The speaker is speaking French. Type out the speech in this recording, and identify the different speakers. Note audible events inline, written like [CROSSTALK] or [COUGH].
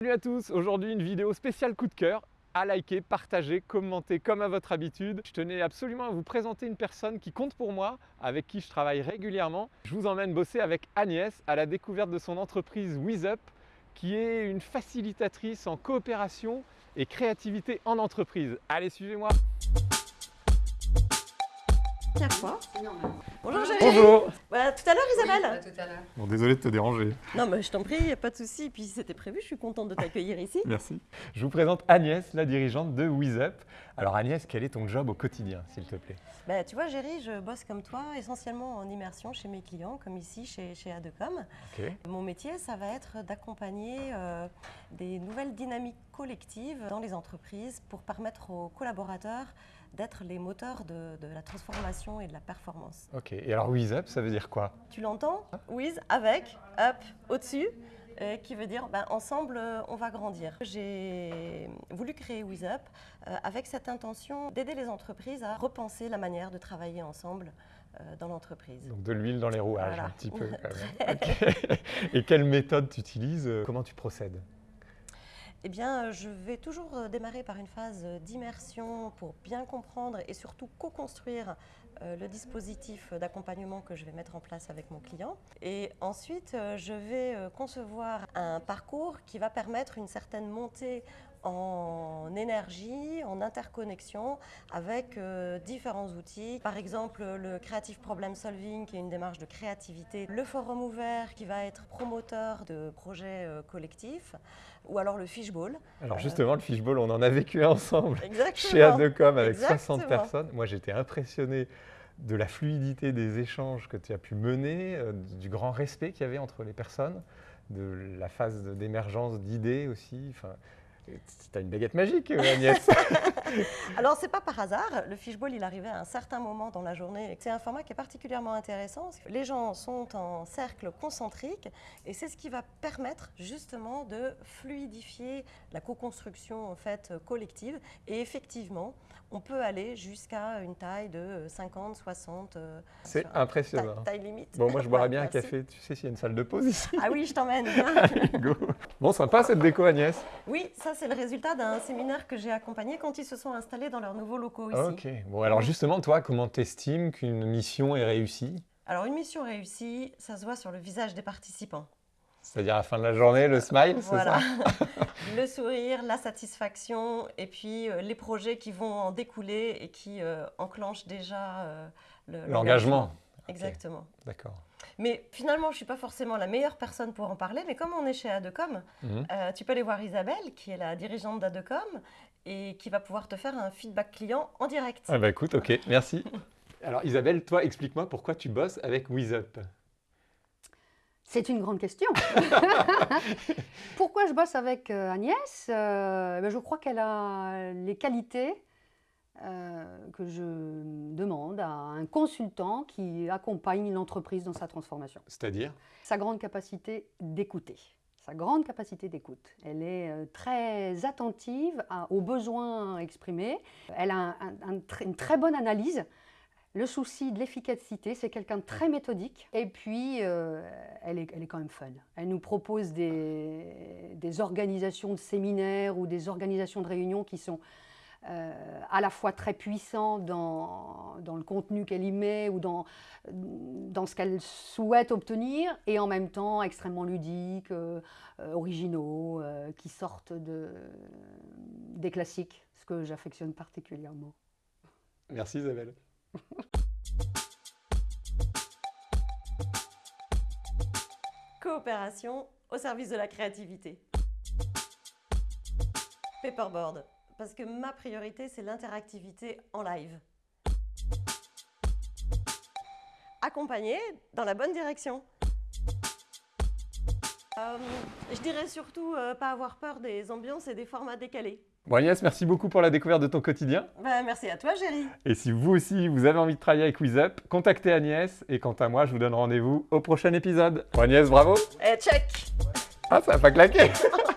Speaker 1: Salut à tous, aujourd'hui une vidéo spéciale coup de cœur à liker, partager, commenter comme à votre habitude. Je tenais absolument à vous présenter une personne qui compte pour moi, avec qui je travaille régulièrement. Je vous emmène bosser avec Agnès à la découverte de son entreprise WizUp, qui est une facilitatrice en coopération et créativité en entreprise. Allez, suivez-moi
Speaker 2: fois. Bonjour Jérémy.
Speaker 1: Bonjour
Speaker 2: Voilà, tout à l'heure Isabelle
Speaker 3: Oui, tout à l'heure.
Speaker 1: Bon, désolé de te déranger.
Speaker 2: Non mais je t'en prie, y a pas de souci. Puis c'était prévu, je suis contente de t'accueillir ici.
Speaker 1: Merci. Je vous présente Agnès, la dirigeante de WizUp. Alors Agnès, quel est ton job au quotidien, s'il te plaît?
Speaker 2: Bah, tu vois Géry, je bosse comme toi, essentiellement en immersion chez mes clients, comme ici chez, chez Adecom. Mon métier, ça va être d'accompagner euh, des nouvelles dynamiques collectives dans les entreprises pour permettre aux collaborateurs d'être les moteurs de, de la transformation et de la performance.
Speaker 1: Ok. Et alors WizUp, ça veut dire quoi?
Speaker 2: Tu l'entends? With, avec, up, au-dessus, euh, qui veut dire ben, ensemble, euh, on va grandir. J'ai voulu créer WizUp euh, avec cette intention d'aider les entreprises à repenser la manière de travailler ensemble dans l'entreprise.
Speaker 1: Donc de l'huile dans les rouages,
Speaker 2: Voilà.
Speaker 1: un petit peu. quand même. [LAUGHS] Ok. Et quelle méthode tu utilises Comment tu procèdes?
Speaker 2: Eh bien, euh, je vais toujours euh, démarrer par une phase euh, d'immersion pour bien comprendre et surtout co-construire le dispositif d'accompagnement que je vais mettre en place avec mon client. Et ensuite, je vais concevoir un parcours qui va permettre une certaine montée en énergie, en interconnexion avec euh, différents outils. Par exemple, le Creative Problem Solving, qui est une démarche de créativité. Le forum ouvert, qui va être promoteur de projets euh, collectifs. Ou alors le fishbowl.
Speaker 1: Alors justement, le fishbowl, on en a vécu ensemble [LAUGHS] [LAUGHS]
Speaker 2: Exactement.
Speaker 1: chez Adecom avec
Speaker 2: Exactement.
Speaker 1: 60 personnes. Moi, j'étais impressionné de la fluidité des échanges que tu as pu mener, euh, du grand respect qu'il y avait entre les personnes, de la phase d'émergence d'idées aussi. Enfin, tu as une baguette magique, euh, Agnès. [LAUGHS] [LAUGHS]
Speaker 2: Alors, c'est pas par hasard. Le fishbowl, il arrivait à un certain moment dans la journée. C'est un format qui est particulièrement intéressant. Les gens sont en cercle concentrique et c'est ce qui va permettre justement de fluidifier la co-construction en fait collective. Et effectivement, on peut aller jusqu'à une taille de 50, 60. euh,
Speaker 1: C'est impressionnant.
Speaker 2: Taille, taille limite.
Speaker 1: Bon, moi, je boirais
Speaker 2: Ouais,
Speaker 1: bien un [LAUGHS]
Speaker 2: merci.
Speaker 1: café. Tu sais s'il y a une salle de pause ici?
Speaker 2: Ah oui, je t'emmène.
Speaker 1: Go. Bon, sympa cette déco, Agnès.
Speaker 2: oui, ça c'est le résultat d'un séminaire que j'ai accompagné quand ils se sont installés dans leurs nouveaux locaux ici.
Speaker 1: Ok. Bon, alors justement, toi, comment t'estimes qu'une mission est réussie?
Speaker 2: Alors une mission réussie, ça se voit sur le visage des participants.
Speaker 1: C'est-à-dire à la fin de la journée, le smile, c'est ça? [LAUGHS]
Speaker 2: Le sourire, la satisfaction et puis euh, les projets qui vont en découler et qui euh, enclenchent déjà euh, le- Exactement.
Speaker 1: D'accord.
Speaker 2: Mais finalement, je ne suis pas forcément la meilleure personne pour en parler, mais comme on est chez Adecom,
Speaker 1: Mhm.
Speaker 2: euh, tu peux aller voir Isabelle, qui est la dirigeante d'Adecom, et qui va pouvoir te faire un feedback client en direct.
Speaker 1: Ah bah écoute, ok, merci. [LAUGHS] Alors Isabelle, toi, explique-moi pourquoi tu bosses avec WizUp.
Speaker 3: C'est une grande question. [LAUGHS] Pourquoi je bosse avec euh, Agnès? Euh, ben, Je crois qu'elle a les qualités euh, que je demande à un consultant qui accompagne une entreprise dans sa transformation.
Speaker 1: C'est-à-dire?
Speaker 3: Sa grande capacité d'écouter. Sa grande capacité d'écoute. Elle est euh, très attentive à- aux besoins exprimés. Elle a un- un- un tr- une très bonne analyse. Le souci de l'efficacité, c'est quelqu'un de très méthodique. Et puis, euh, elle, est, elle est quand même fun. Elle nous propose des, des organisations de séminaires ou des organisations de réunions qui sont euh, à la fois très puissants dans, dans le contenu qu'elle y met ou dans, dans ce qu'elle souhaite obtenir, et en même temps extrêmement ludiques, euh, euh, originaux, euh, qui sortent de, des classiques, ce que j'affectionne particulièrement.
Speaker 1: Merci Isabelle. [LAUGHS]
Speaker 2: Coopération au service de la créativité. Paperboard, parce que ma priorité, c'est l'interactivité en live. Accompagner dans la bonne direction. Euh, je dirais surtout euh, pas avoir peur des ambiances et des formats décalés.
Speaker 1: Bon Agnès, merci beaucoup pour la découverte de ton quotidien.
Speaker 2: Ben, merci à toi, Géry.
Speaker 1: Et si vous aussi, vous avez envie de travailler avec WizUp, contactez Agnès. Et quant à moi, je vous donne rendez-vous au prochain épisode. Bon Agnès, bravo
Speaker 2: Eh, check
Speaker 1: Ah, ça n'a pas claqué [LAUGHS]